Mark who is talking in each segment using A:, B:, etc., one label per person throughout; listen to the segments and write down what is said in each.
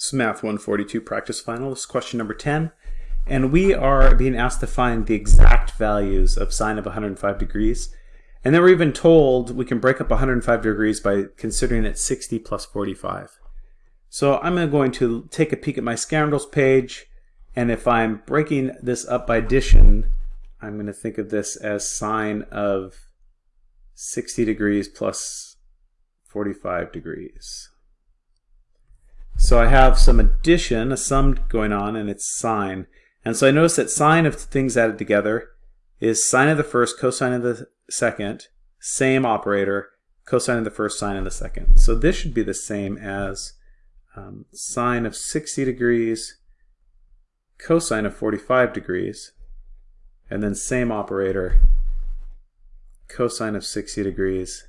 A: This is Math 142 Practice Final. This is question number 10. And we are being asked to find the exact values of sine of 105 degrees. And then we're even told we can break up 105 degrees by considering it 60 plus 45. So I'm going to take a peek at my scoundrels page. And if I'm breaking this up by addition, I'm going to think of this as sine of 60 degrees plus 45 degrees. So I have some addition, a sum going on, and it's sine. And so I notice that sine of things added together is sine of the first, cosine of the second, same operator, cosine of the first, sine of the second. So this should be the same as um, sine of 60 degrees, cosine of 45 degrees, and then same operator, cosine of 60 degrees,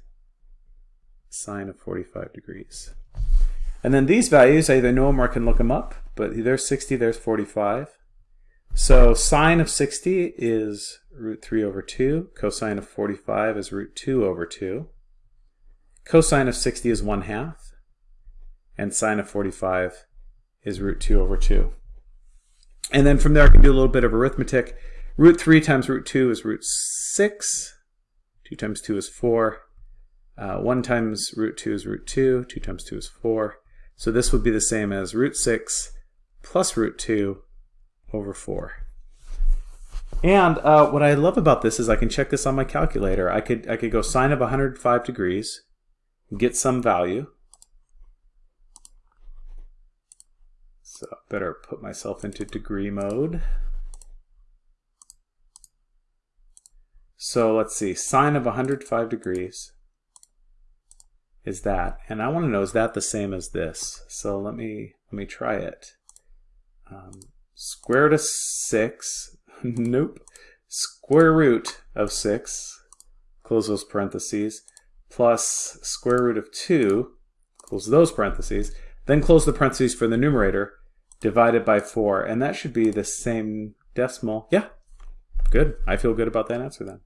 A: sine of 45 degrees. And then these values, I either know them or I can look them up, but there's 60, there's 45. So sine of 60 is root 3 over 2. Cosine of 45 is root 2 over 2. Cosine of 60 is 1 half. And sine of 45 is root 2 over 2. And then from there I can do a little bit of arithmetic. Root 3 times root 2 is root 6. 2 times 2 is 4. Uh, 1 times root 2 is root 2. 2 times 2 is 4. So this would be the same as root 6 plus root 2 over 4. And uh, what I love about this is I can check this on my calculator. I could, I could go sine of 105 degrees, get some value. So I better put myself into degree mode. So let's see, sine of 105 degrees is that. And I want to know, is that the same as this? So let me, let me try it. Um, square root of 6, nope. Square root of 6, close those parentheses, plus square root of 2, close those parentheses, then close the parentheses for the numerator, divided by 4. And that should be the same decimal. Yeah, good. I feel good about that answer then.